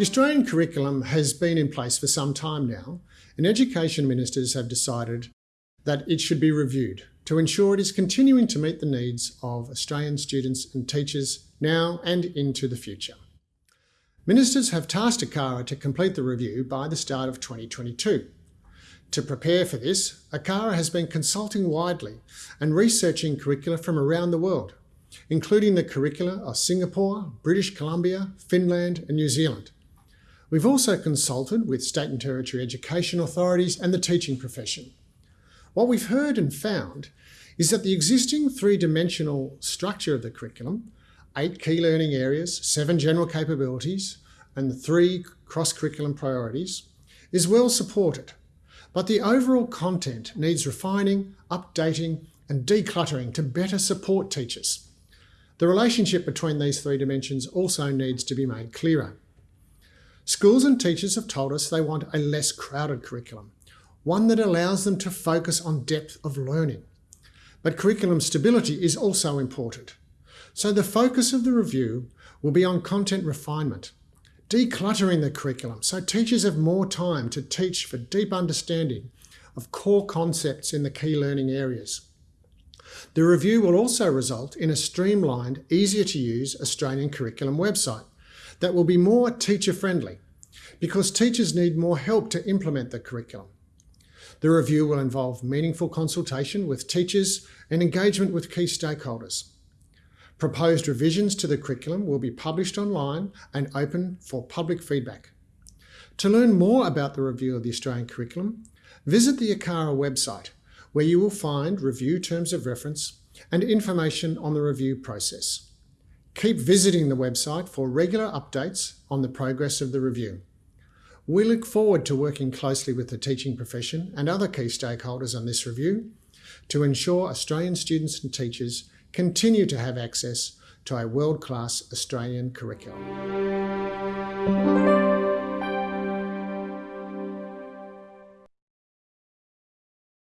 The Australian curriculum has been in place for some time now, and education ministers have decided that it should be reviewed to ensure it is continuing to meet the needs of Australian students and teachers now and into the future. Ministers have tasked ACARA to complete the review by the start of 2022. To prepare for this, ACARA has been consulting widely and researching curricula from around the world, including the curricula of Singapore, British Columbia, Finland and New Zealand. We've also consulted with state and territory education authorities and the teaching profession. What we've heard and found is that the existing three-dimensional structure of the curriculum, eight key learning areas, seven general capabilities, and three cross-curriculum priorities, is well supported. But the overall content needs refining, updating, and decluttering to better support teachers. The relationship between these three dimensions also needs to be made clearer. Schools and teachers have told us they want a less crowded curriculum, one that allows them to focus on depth of learning. But curriculum stability is also important. So the focus of the review will be on content refinement, decluttering the curriculum so teachers have more time to teach for deep understanding of core concepts in the key learning areas. The review will also result in a streamlined, easier to use Australian curriculum website that will be more teacher friendly because teachers need more help to implement the curriculum. The review will involve meaningful consultation with teachers and engagement with key stakeholders. Proposed revisions to the curriculum will be published online and open for public feedback. To learn more about the review of the Australian curriculum, visit the ACARA website, where you will find review terms of reference and information on the review process. Keep visiting the website for regular updates on the progress of the review. We look forward to working closely with the teaching profession and other key stakeholders on this review to ensure Australian students and teachers continue to have access to a world-class Australian curriculum.